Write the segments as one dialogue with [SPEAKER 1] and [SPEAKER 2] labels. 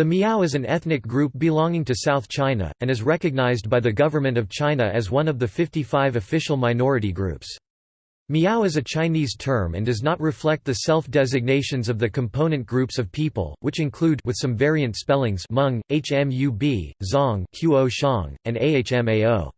[SPEAKER 1] The Miao is an ethnic group belonging to South China, and is recognized by the Government of China as one of the 55 official minority groups. Miao is a Chinese term and does not reflect the self-designations of the component groups of people, which include with some variant spellings Hmong, Hmub, Zong, Quo Shang, and Ahmao.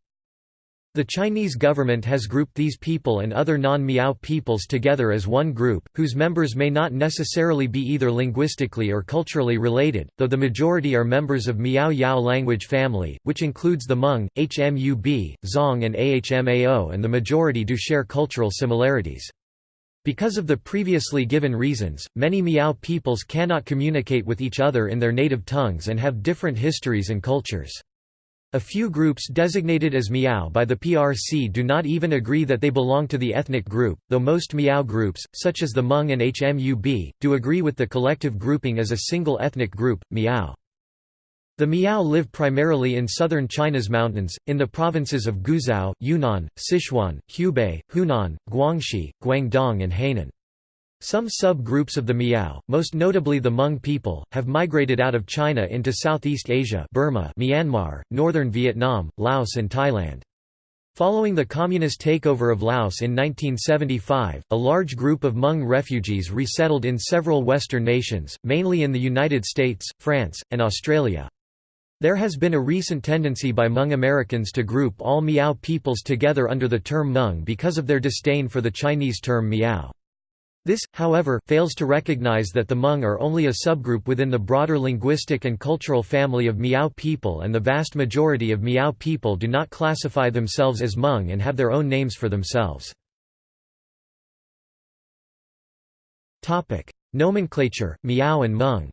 [SPEAKER 1] The Chinese government has grouped these people and other non-Miao peoples together as one group, whose members may not necessarily be either linguistically or culturally related, though the majority are members of Miao Yao language family, which includes the Hmong, Hmub, Zong and Ahmao and the majority do share cultural similarities. Because of the previously given reasons, many Miao peoples cannot communicate with each other in their native tongues and have different histories and cultures. A few groups designated as Miao by the PRC do not even agree that they belong to the ethnic group, though most Miao groups, such as the Hmong and Hmub, do agree with the collective grouping as a single ethnic group, Miao. The Miao live primarily in southern China's mountains, in the provinces of Guizhou, Yunnan, Sichuan, Hubei, Hunan, Guangxi, Guangdong and Hainan. Some sub-groups of the Miao, most notably the Hmong people, have migrated out of China into Southeast Asia Burma, Myanmar, northern Vietnam, Laos and Thailand. Following the communist takeover of Laos in 1975, a large group of Hmong refugees resettled in several Western nations, mainly in the United States, France, and Australia. There has been a recent tendency by Hmong Americans to group all Miao peoples together under the term Hmong because of their disdain for the Chinese term Miao. This, however, fails to recognize that the Hmong are only a subgroup within the broader linguistic and cultural family of Miao people and the vast majority of Miao people do not classify themselves as Hmong and have their own names for themselves. Nomenclature, Miao and Hmong.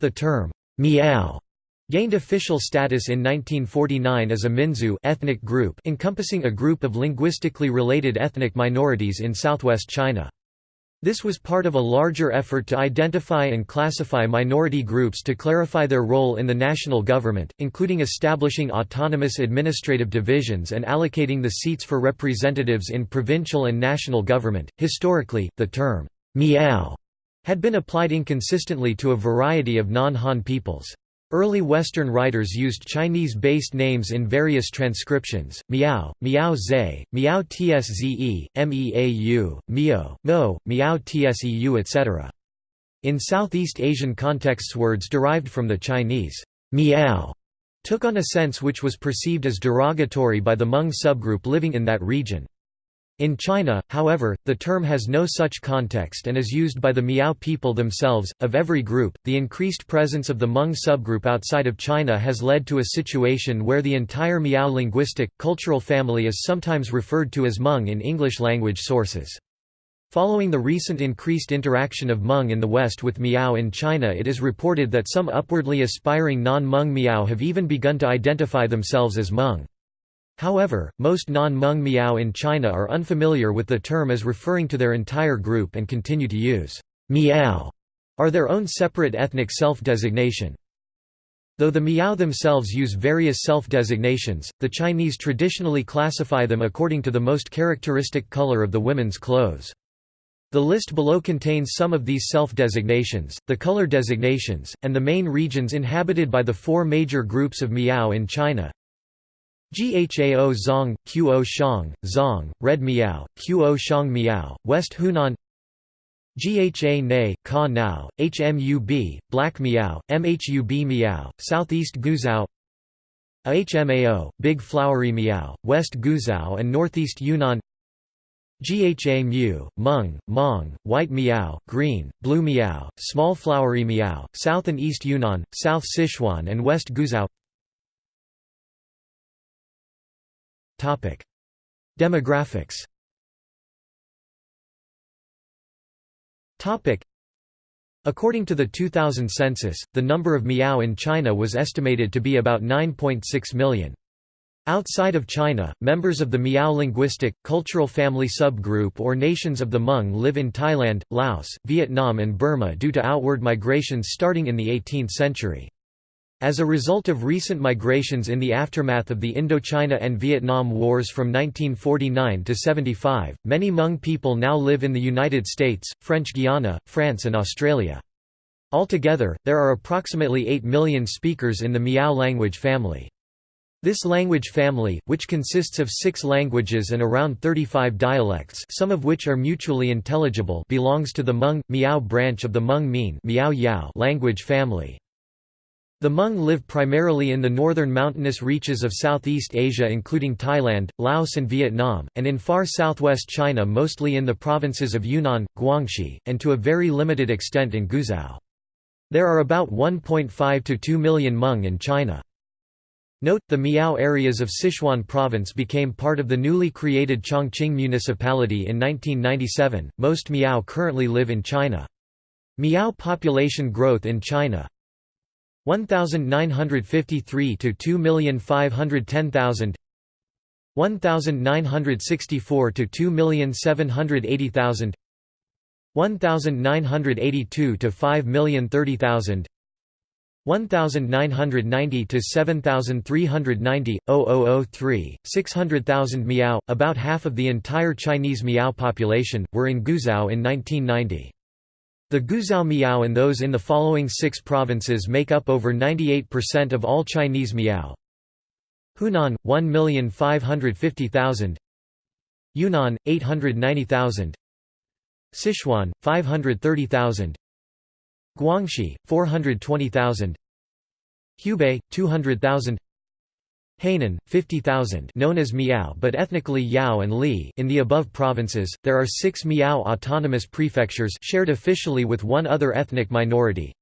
[SPEAKER 1] The term, Miao Gained official status in 1949 as a Minzu ethnic group encompassing a group of linguistically related ethnic minorities in southwest China. This was part of a larger effort to identify and classify minority groups to clarify their role in the national government, including establishing autonomous administrative divisions and allocating the seats for representatives in provincial and national government. Historically, the term Miao had been applied inconsistently to a variety of non-Han peoples. Early Western writers used Chinese-based names in various transcriptions, Miao, Miao Zhe, Miao Tzze, Meau, Mio, Mo, Miao Tseu etc. In Southeast Asian contexts words derived from the Chinese Miao took on a sense which was perceived as derogatory by the Hmong subgroup living in that region. In China, however, the term has no such context and is used by the Miao people themselves. Of every group, the increased presence of the Hmong subgroup outside of China has led to a situation where the entire Miao linguistic, cultural family is sometimes referred to as Hmong in English language sources. Following the recent increased interaction of Hmong in the West with Miao in China, it is reported that some upwardly aspiring non Hmong Miao have even begun to identify themselves as Hmong. However, most non-Hmong Miao in China are unfamiliar with the term as referring to their entire group and continue to use Miao are their own separate ethnic self-designation. Though the Miao themselves use various self-designations, the Chinese traditionally classify them according to the most characteristic color of the women's clothes. The list below contains some of these self-designations, the color designations, and the main regions inhabited by the four major groups of Miao in China Ghao Zong, Quo Shang, Zong, Red Miao, Quo Shang Miao, West Hunan Gha Ne, Ka Nao, Hmub, Black Miao, Mhub Miao, Southeast Guizhou Ahmao, Big Flowery Miao, West Guizhou and Northeast Yunnan Gha Mu, Hmong, Mong, White Miao, Green, Blue Miao, Small Flowery Miao, South and East Yunnan, South Sichuan and West Guizhou Topic: Demographics. Topic: According to the 2000 census, the number of Miao in China was estimated to be about 9.6 million. Outside of China, members of the Miao linguistic, cultural family subgroup or nations of the Hmong live in Thailand, Laos, Vietnam and Burma due to outward migrations starting in the 18th century. As a result of recent migrations in the aftermath of the Indochina and Vietnam Wars from 1949 to 75, many Hmong people now live in the United States, French Guiana, France and Australia. Altogether, there are approximately 8 million speakers in the Miao language family. This language family, which consists of six languages and around 35 dialects some of which are mutually intelligible belongs to the Hmong, Miao branch of the Hmong Mien language family. The Hmong live primarily in the northern mountainous reaches of Southeast Asia including Thailand, Laos and Vietnam, and in far southwest China mostly in the provinces of Yunnan, Guangxi, and to a very limited extent in Guizhou. There are about 1.5 to 2 million Hmong in China. Note, the Miao areas of Sichuan province became part of the newly created Chongqing municipality in 1997. Most Miao currently live in China. Miao population growth in China 1953 to 2510000 1964 to 2780000 1982 to 5030000 1990 to 7390 0003 600,000 Miao about half of the entire Chinese Miao population were in Guizhou in 1990 the Guizhou Miao and those in the following six provinces make up over 98% of all Chinese Miao. Hunan, 1,550,000 Yunnan, 890,000 Sichuan, 530,000 Guangxi, 420,000 Hubei, 200,000 Hainan, 50,000 known as Miao but ethnically Yao and Li in the above provinces, there are six Miao autonomous prefectures shared officially with one other ethnic minority.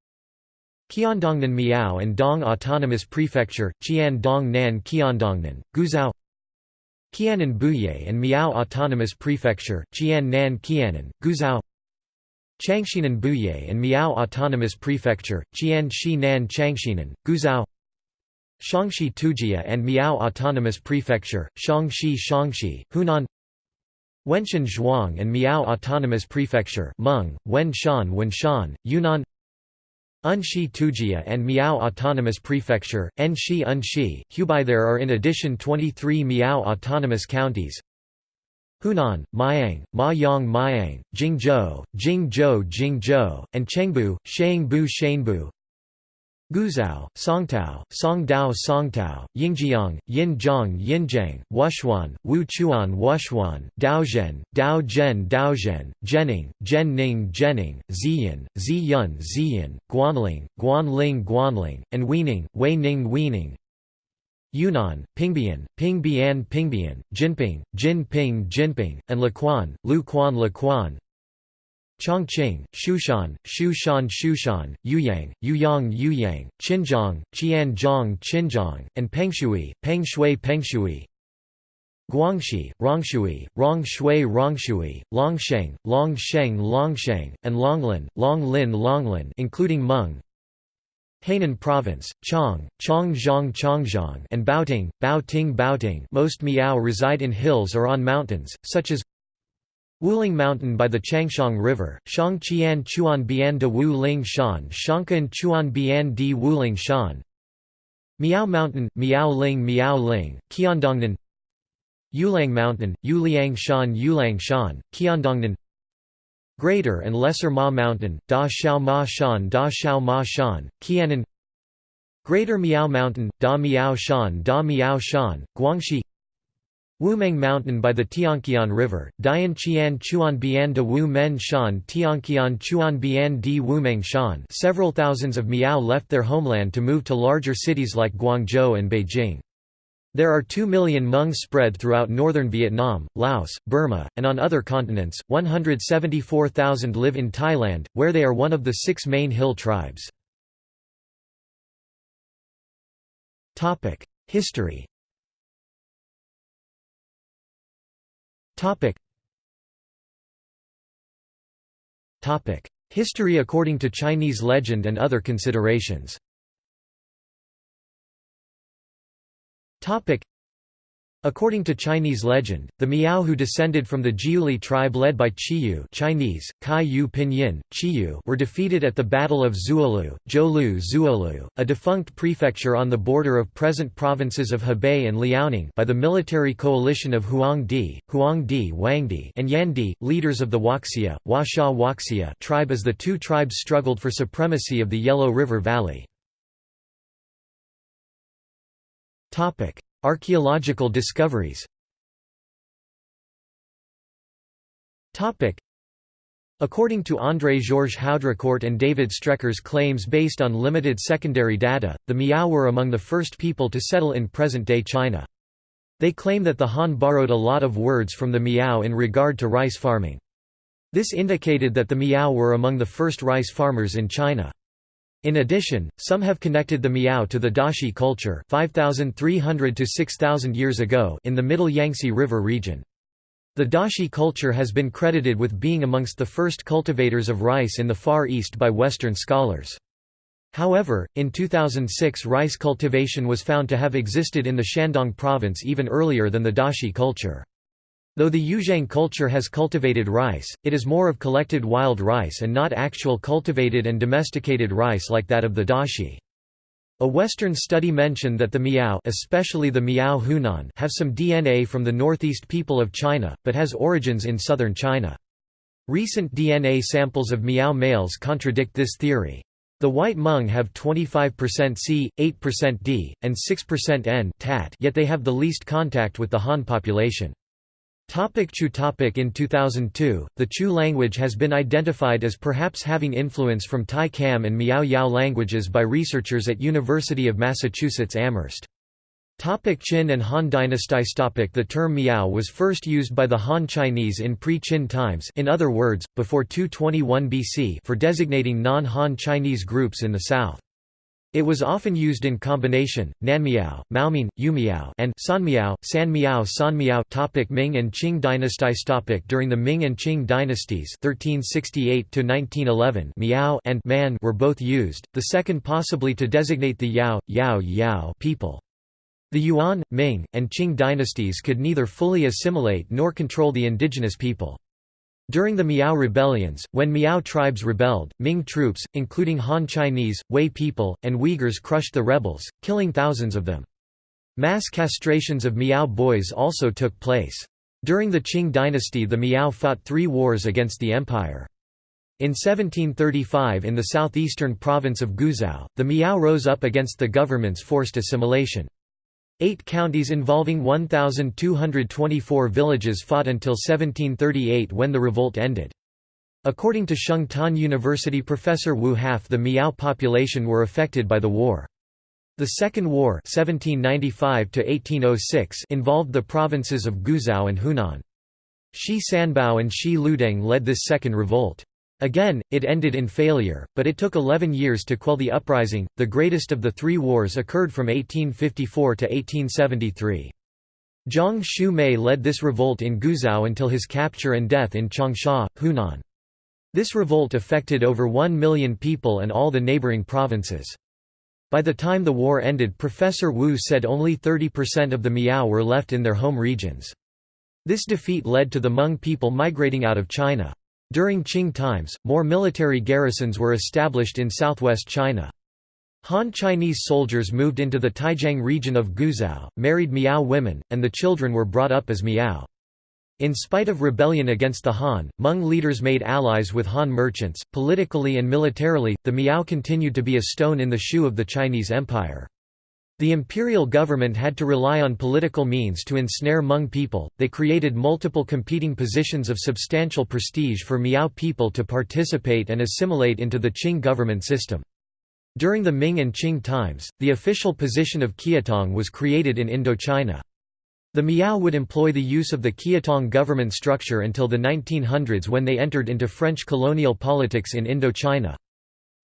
[SPEAKER 1] Qiandongnan Miao and Dong Autonomous Prefecture, Qian Dong Nan Qiandongnan, Guizhou. Qiannan Buye and Miao Autonomous Prefecture, Qian Nan Qiannan, Guizhou. Qianxinan Buye and Miao Autonomous Prefecture, Qian Shi Nan Qianxinan, Guizhou Xiangxi Tujia and Miao Autonomous Prefecture, Xiangxi Xiangxi, Hunan. Wenshan Zhuang and Miao Autonomous Prefecture Hmong, Wenshan Wenshan, Yunnan Enshi Tujia and Miao Autonomous Prefecture, Enshi Enshi, Hubei. There are in addition 23 Miao Autonomous Counties. Hunan, Miang, Ma Yang Miang, Jingzhou, Jingzhou Jingzhou, and Chengbu, Shangbu Shanbu Guizhou, Songtao, Songdao Songtao, Yingjiang, Yinjiang Yinjiang, Wushuan, Wuchuan Wushuan, Daozhen, Daozhen Daozhen, Jining, Jianning Jining, Ziyan, Ziyun Ziyan, Guanling, Guanling Guanling, and Weining, Weining Weining, Yunnan, Pingbian, Pingbian Pingbian, Jinping, Jinping Jinping, and Lequan, Luquan Lequan, Chongqing, Shushan, Shushan Shushan, Youyang, Youyang Youyang, Qinzhong, Qianzhong Qinzhong, and Pengshui, Pengshui Pengshui. Guangxi, Rongshui, Rongshui Rongshui, Longsheng, Longsheng Longsheng, and Longlin, Longlin Longlin including Hmong Hainan Province, Chong, Chongzhong Chongzhong and Baoting, Baoting Baoting. Most Miao reside in hills or on mountains, such as Wuling Mountain by the Changshan River, Shangqian Chuan Bian de Wu Ling Shan Shankan Chuan Bian di Wuling Shan. Miao Mountain, Miao Ling Miao Ling, Qiandongnan. Yulang Mountain, Yuliang Shan Yulang Shan, Qiandongnan. Greater and Lesser Ma Mountain, Da Xiao Ma Shan Da Xiao Ma Shan, Qiannan Greater Miao Mountain, Da Miao Shan Da Miao Shan, Guangxi Wumeng Mountain by the Tianqian River, Dian Qian Chuan Bian de Wu Men Shan Tianqian Chuan Bian di Wumeng Shan several thousands of Miao left their homeland to move to larger cities like Guangzhou and Beijing. There are 2 million Hmong spread throughout northern Vietnam, Laos, Burma, and on other continents. 174,000 live in Thailand, where they are one of the six main hill tribes. History Topic. Topic. History according to Chinese legend and other considerations Topic. According to Chinese legend, the Miao who descended from the Jiuli tribe led by Chiyou Chinese, Kai Yu Pinyin, Chiyou were defeated at the Battle of Zhuolu, Zhou Zhuolu, a defunct prefecture on the border of present provinces of Hebei and Liaoning by the military coalition of Huangdi, Huangdi Wangdi and Yandi, leaders of the Huaxia, Huasha Huaxia tribe as the two tribes struggled for supremacy of the Yellow River Valley. Archaeological discoveries According to André-Georges Haudricourt and David Strecker's claims based on limited secondary data, the Miao were among the first people to settle in present-day China. They claim that the Han borrowed a lot of words from the Miao in regard to rice farming. This indicated that the Miao were among the first rice farmers in China. In addition, some have connected the Miao to the Daxi culture 5,300 to 6,000 years ago in the Middle Yangtze River region. The Daxi culture has been credited with being amongst the first cultivators of rice in the Far East by Western scholars. However, in 2006 rice cultivation was found to have existed in the Shandong province even earlier than the Daxi culture. Though the Yuzhang culture has cultivated rice, it is more of collected wild rice and not actual cultivated and domesticated rice like that of the Daxi. A Western study mentioned that the Miao especially the Miao Hunan have some DNA from the northeast people of China, but has origins in southern China. Recent DNA samples of Miao males contradict this theory. The white Hmong have 25% C, 8% D, and 6% N tat yet they have the least contact with the Han population. Topic Chu topic In 2002, the Chu language has been identified as perhaps having influence from Tai Kam and Miao Yao languages by researchers at University of Massachusetts Amherst. Topic Qin and Han dynasties topic The term Miao was first used by the Han Chinese in pre-Qin times in other words, before 221 BC for designating non-Han Chinese groups in the south. It was often used in combination, Nanmiao, Maoming, Yumiao and Sanmiao, Sanmiao Sanmiao topic Ming and Qing dynasties topic During the Ming and Qing dynasties 1368 1911 Miao and Man were both used, the second possibly to designate the Yao, Yao Yao people. The Yuan, Ming, and Qing dynasties could neither fully assimilate nor control the indigenous people. During the Miao rebellions, when Miao tribes rebelled, Ming troops, including Han Chinese, Wei people, and Uyghurs crushed the rebels, killing thousands of them. Mass castrations of Miao boys also took place. During the Qing dynasty the Miao fought three wars against the empire. In 1735 in the southeastern province of Guizhou, the Miao rose up against the government's forced assimilation. Eight counties involving 1,224 villages fought until 1738 when the revolt ended. According to Xiangtan University professor Wu half the Miao population were affected by the war. The Second War 1795 involved the provinces of Guizhou and Hunan. Shi Sanbao and Shi Ludeng led this second revolt. Again, it ended in failure, but it took 11 years to quell the uprising. The greatest of the three wars occurred from 1854 to 1873. Zhang Xiumei led this revolt in Guizhou until his capture and death in Changsha, Hunan. This revolt affected over 1 million people and all the neighboring provinces. By the time the war ended Professor Wu said only 30% of the Miao were left in their home regions. This defeat led to the Hmong people migrating out of China. During Qing times, more military garrisons were established in southwest China. Han Chinese soldiers moved into the Taijiang region of Guizhou, married Miao women, and the children were brought up as Miao. In spite of rebellion against the Han, Hmong leaders made allies with Han merchants. Politically and militarily, the Miao continued to be a stone in the shoe of the Chinese Empire. The imperial government had to rely on political means to ensnare Hmong people, they created multiple competing positions of substantial prestige for Miao people to participate and assimilate into the Qing government system. During the Ming and Qing times, the official position of Kiatong was created in Indochina. The Miao would employ the use of the Kiatong government structure until the 1900s when they entered into French colonial politics in Indochina.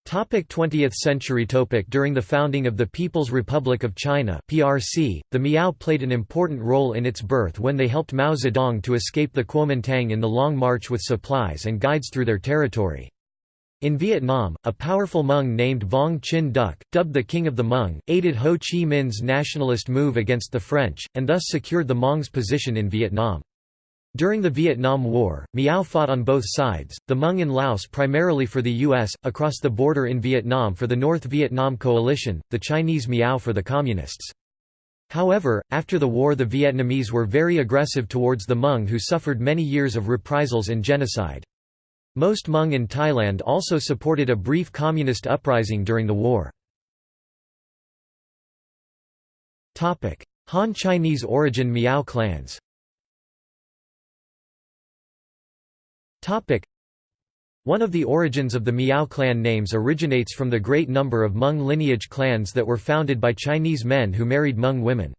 [SPEAKER 1] Topic 20th century topic During the founding of the People's Republic of China PRC, the Miao played an important role in its birth when they helped Mao Zedong to escape the Kuomintang in the Long March with supplies and guides through their territory. In Vietnam, a powerful Hmong named Vong Chin Duc, dubbed the King of the Hmong, aided Ho Chi Minh's nationalist move against the French, and thus secured the Hmong's position in Vietnam. During the Vietnam War, Miao fought on both sides, the Hmong in Laos primarily for the U.S., across the border in Vietnam for the North Vietnam Coalition, the Chinese Miao for the Communists. However, after the war the Vietnamese were very aggressive towards the Hmong who suffered many years of reprisals and genocide. Most Hmong in Thailand also supported a brief communist uprising during the war. Han Chinese origin Miao clans One of the origins of the Miao clan names originates from the great number of Hmong lineage clans that were founded by Chinese men who married Hmong women.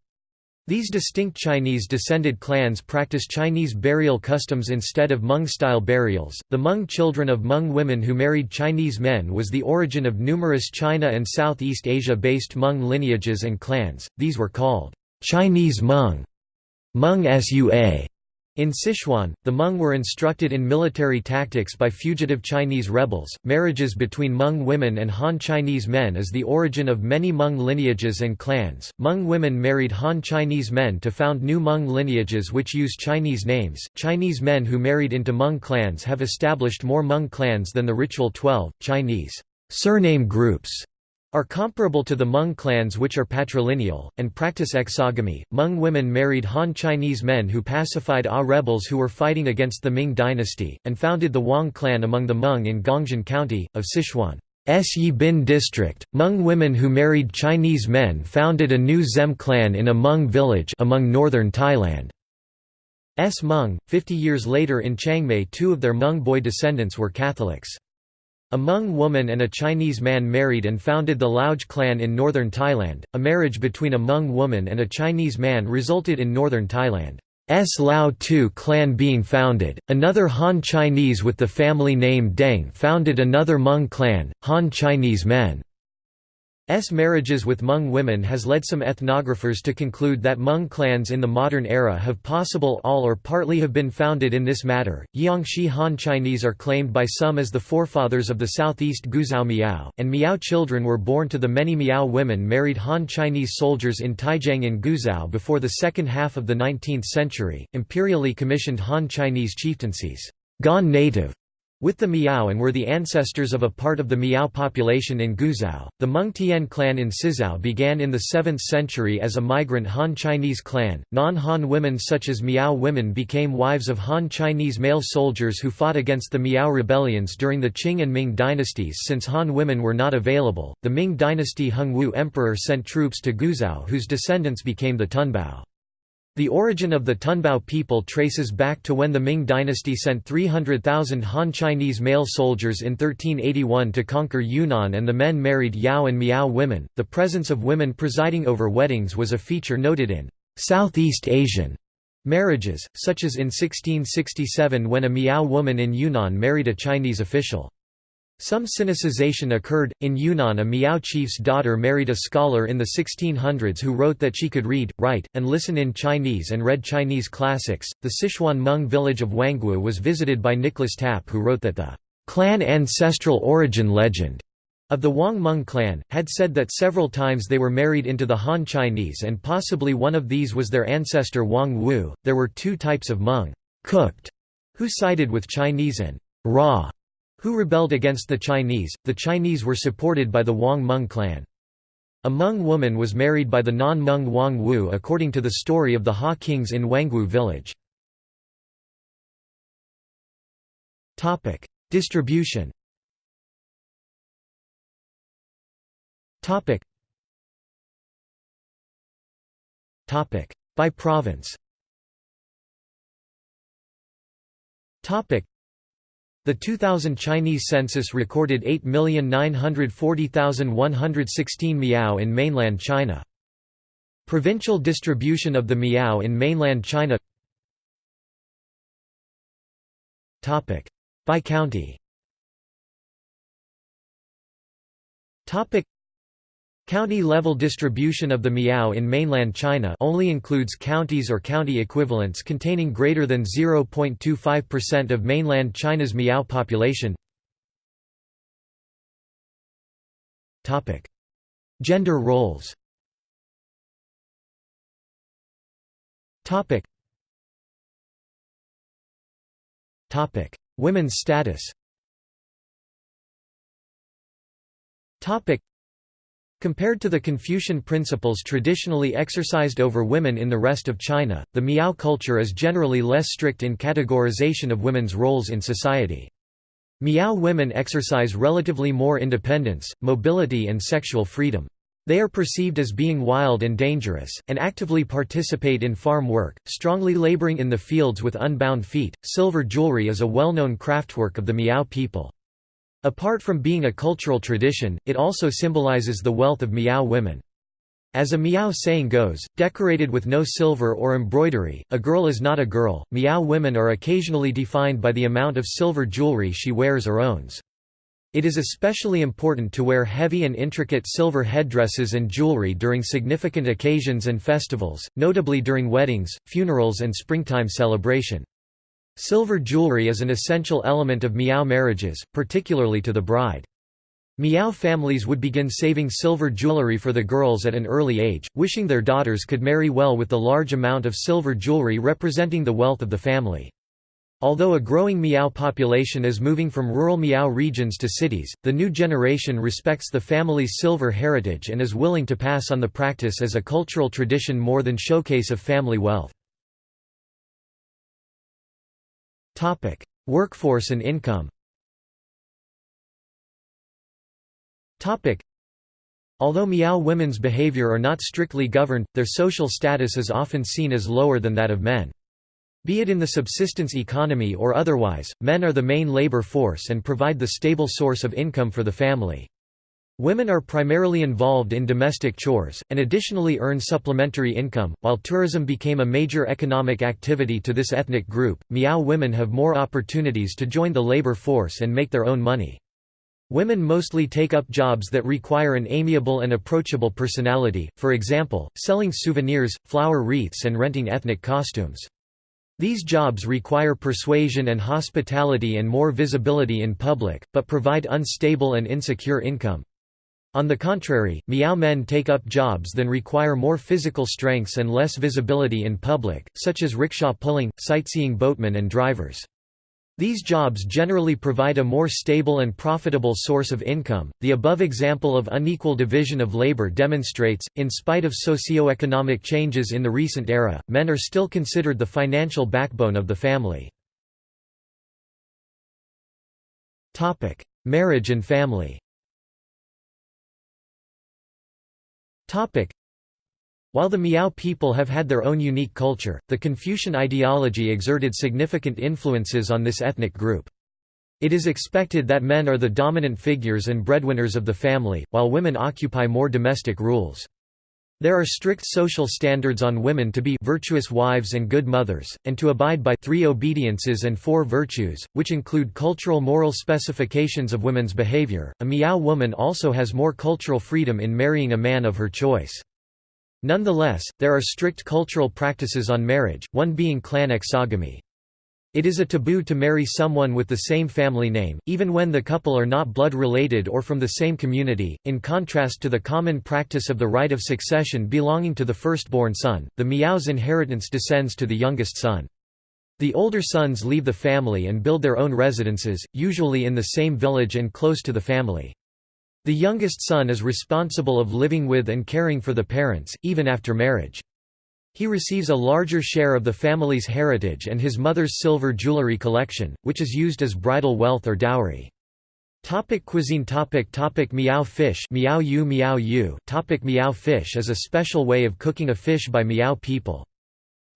[SPEAKER 1] These distinct Chinese-descended clans practice Chinese burial customs instead of Hmong-style burials. The Hmong children of Hmong women who married Chinese men was the origin of numerous China and Southeast Asia-based Hmong lineages and clans. These were called Chinese Hmong, Hmong Sua, in Sichuan, the Hmong were instructed in military tactics by fugitive Chinese rebels. Marriages between Hmong women and Han Chinese men is the origin of many Hmong lineages and clans. Hmong women married Han Chinese men to found new Hmong lineages which use Chinese names. Chinese men who married into Hmong clans have established more Hmong clans than the ritual 12 Chinese surname groups are comparable to the Hmong clans which are patrilineal, and practice exogamy. Hmong women married Han Chinese men who pacified Ah rebels who were fighting against the Ming dynasty, and founded the Wang clan among the Hmong in Gongjian County, of Sichuan's Yi Bin district. Hmong women who married Chinese men founded a new Zem clan in a Hmong village among northern Thailand. S Hmong. Fifty years later in Chiangmai two of their Hmong boy descendants were Catholics. A Hmong woman and a Chinese man married and founded the Lauj clan in northern Thailand. A marriage between a Hmong woman and a Chinese man resulted in northern Thailand's Lao Tu clan being founded. Another Han Chinese with the family name Deng founded another Hmong clan, Han Chinese men. S marriages with Hmong women has led some ethnographers to conclude that Hmong clans in the modern era have possible all or partly have been founded in this matter. Yangshi Han Chinese are claimed by some as the forefathers of the southeast Guizhou Miao, and Miao children were born to the many Miao women married Han Chinese soldiers in Taijiang in Guizhou before the second half of the 19th century. Imperially commissioned Han Chinese chieftaincies, gone native, with the Miao and were the ancestors of a part of the Miao population in Guizhou. The Hmong Tian clan in Sizhou began in the 7th century as a migrant Han Chinese clan. Non Han women such as Miao women became wives of Han Chinese male soldiers who fought against the Miao rebellions during the Qing and Ming dynasties. Since Han women were not available, the Ming dynasty Hongwu emperor sent troops to Guizhou whose descendants became the Tunbao. The origin of the Tunbao people traces back to when the Ming dynasty sent 300,000 Han Chinese male soldiers in 1381 to conquer Yunnan and the men married Yao and Miao women. The presence of women presiding over weddings was a feature noted in Southeast Asian marriages, such as in 1667 when a Miao woman in Yunnan married a Chinese official. Some Sinicization occurred. In Yunnan, a Miao chief's daughter married a scholar in the 1600s who wrote that she could read, write, and listen in Chinese and read Chinese classics. The Sichuan Hmong village of Wangwu was visited by Nicholas Tapp, who wrote that the clan ancestral origin legend of the Wang Hmong clan, had said that several times they were married into the Han Chinese and possibly one of these was their ancestor Wang Wu. There were two types of Hmong cooked, who sided with Chinese and raw who rebelled against the Chinese. The Chinese were supported by the Wang Meng clan. A Hmong woman was married by the non-Hmong Wang Wu according to the story of the Ha kings in Wangwu village. Distribution By province the 2000 Chinese census recorded 8,940,116 Miao in mainland China. Provincial distribution of the Miao in mainland China. By county County-level distribution of the Miao in mainland China only includes counties or county equivalents containing greater than 0.25% of mainland China's Miao population. Topic: Gender roles. Topic: Women's status Compared to the Confucian principles traditionally exercised over women in the rest of China, the Miao culture is generally less strict in categorization of women's roles in society. Miao women exercise relatively more independence, mobility and sexual freedom. They are perceived as being wild and dangerous, and actively participate in farm work, strongly laboring in the fields with unbound feet. Silver jewelry is a well known craftwork of the Miao people. Apart from being a cultural tradition, it also symbolizes the wealth of Miao women. As a Miao saying goes, decorated with no silver or embroidery, a girl is not a girl. Miao women are occasionally defined by the amount of silver jewelry she wears or owns. It is especially important to wear heavy and intricate silver headdresses and jewelry during significant occasions and festivals, notably during weddings, funerals and springtime celebration. Silver jewelry is an essential element of Miao marriages, particularly to the bride. Miao families would begin saving silver jewelry for the girls at an early age, wishing their daughters could marry well with the large amount of silver jewelry representing the wealth of the family. Although a growing Miao population is moving from rural Miao regions to cities, the new generation respects the family's silver heritage and is willing to pass on the practice as a cultural tradition more than showcase of family wealth. Workforce and income. Although Miao women's behavior are not strictly governed, their social status is often seen as lower than that of men. Be it in the subsistence economy or otherwise, men are the main labor force and provide the stable source of income for the family. Women are primarily involved in domestic chores, and additionally earn supplementary income. While tourism became a major economic activity to this ethnic group, Miao women have more opportunities to join the labor force and make their own money. Women mostly take up jobs that require an amiable and approachable personality, for example, selling souvenirs, flower wreaths, and renting ethnic costumes. These jobs require persuasion and hospitality and more visibility in public, but provide unstable and insecure income. On the contrary, Miao men take up jobs that require more physical strengths and less visibility in public, such as rickshaw pulling, sightseeing boatmen and drivers. These jobs generally provide a more stable and profitable source of income. The above example of unequal division of labor demonstrates, in spite of socio-economic changes in the recent era, men are still considered the financial backbone of the family. Topic: Marriage and family. While the Miao people have had their own unique culture, the Confucian ideology exerted significant influences on this ethnic group. It is expected that men are the dominant figures and breadwinners of the family, while women occupy more domestic roles. There are strict social standards on women to be virtuous wives and good mothers, and to abide by three obediences and four virtues, which include cultural moral specifications of women's behavior. A Miao woman also has more cultural freedom in marrying a man of her choice. Nonetheless, there are strict cultural practices on marriage, one being clan exogamy. It is a taboo to marry someone with the same family name, even when the couple are not blood related or from the same community. In contrast to the common practice of the right of succession belonging to the firstborn son, the Miao's inheritance descends to the youngest son. The older sons leave the family and build their own residences, usually in the same village and close to the family. The youngest son is responsible of living with and caring for the parents, even after marriage. He receives a larger share of the family's heritage and his mother's silver jewelry collection, which is used as bridal wealth or dowry. Topic cuisine topic topic Miao fish Miao yu Miao yu topic Miao fish is a special way of cooking a fish by Miao people.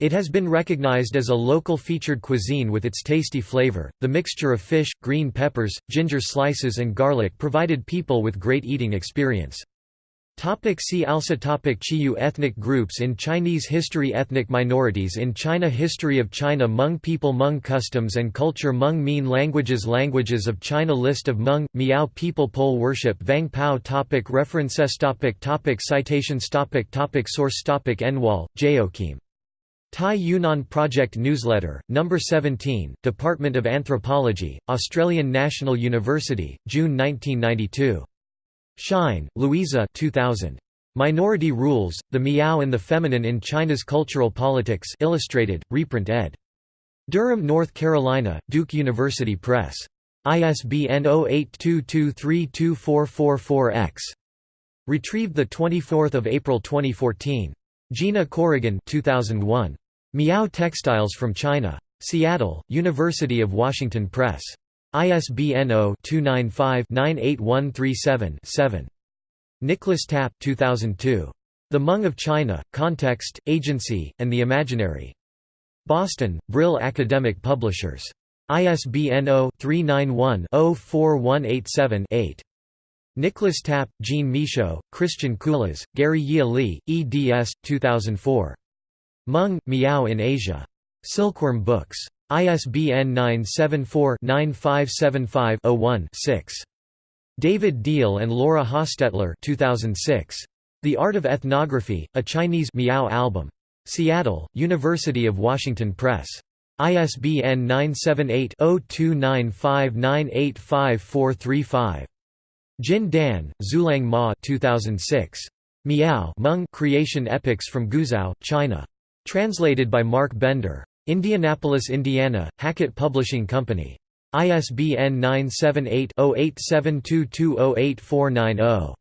[SPEAKER 1] It has been recognized as a local featured cuisine with its tasty flavor. The mixture of fish, green peppers, ginger slices and garlic provided people with great eating experience. Topic see also topic Chiyou ethnic groups in Chinese history Ethnic minorities in China History of China Hmong people Hmong customs and culture Hmong Mien languages Languages of China List of Hmong, Miao people Pole worship Vang Pao topic References topic topic Citations topic topic Source topic Enwall, Joachim. Tai Yunnan Project Newsletter, No. 17, Department of Anthropology, Australian National University, June 1992. Schein, Louisa 2000. Minority Rules, The Miao and the Feminine in China's Cultural Politics Illustrated, reprint ed. Durham, North Carolina, Duke University Press. ISBN 0822324444-X. Retrieved 24 April 2014. Gina Corrigan 2001. Miao Textiles from China. Seattle, University of Washington Press. ISBN 0-295-98137-7. Nicholas Tapp 2002. The Hmong of China, Context, Agency, and the Imaginary. Boston, Brill Academic Publishers. ISBN 0-391-04187-8. Nicholas Tapp, Jean Michaud, Christian Culas, Gary Yia Lee, eds. 2004. Hmong, Miao in Asia. Silkworm Books. ISBN 974-9575-01-6. David Deal and Laura Hostetler 2006. The Art of Ethnography, A Chinese Miao Album. Seattle, University of Washington Press. ISBN 978-0295985435. Jin Dan, Zulang Ma 2006. Miao Hmong Creation Epics from Guizhou, China. Translated by Mark Bender. Indianapolis, Indiana, Hackett Publishing Company. ISBN 978-0872208490.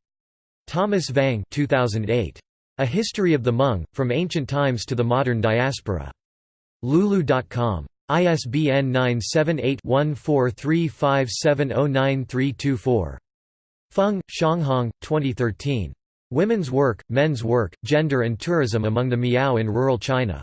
[SPEAKER 1] Thomas Vang 2008. A History of the Hmong, From Ancient Times to the Modern Diaspora. Lulu.com. ISBN 978-1435709324. Feng, Xianghong, 2013. Women's Work, Men's Work, Gender and Tourism Among the Miao in Rural China.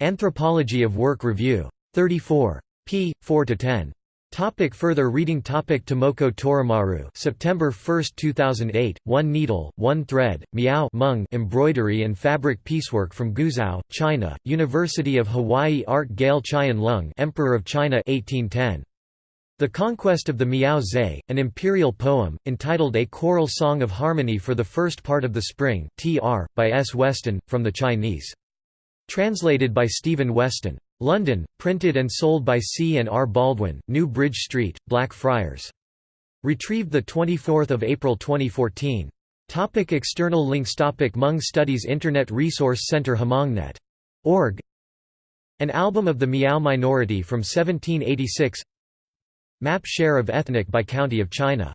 [SPEAKER 1] Anthropology of Work Review. 34. p. 4–10. Topic further reading Topic Tomoko Torimaru September 1, 2008, One Needle, One Thread, Miao Hmong Embroidery and Fabric Piecework from Guizhou, China, University of Hawaii Art Gale Qian Lung Emperor of China 1810. The Conquest of the Miao Zhe, an imperial poem, entitled A Choral Song of Harmony for the First Part of the Spring tr. by S. Weston, from the Chinese. Translated by Stephen Weston. London, printed and sold by C. and R. Baldwin, New Bridge Street, Blackfriars. Retrieved 24 April 2014. Topic external links Topic Hmong Studies Internet Resource Center Hmongnet. Org. An album of the Miao minority from 1786 Map share of ethnic by county of China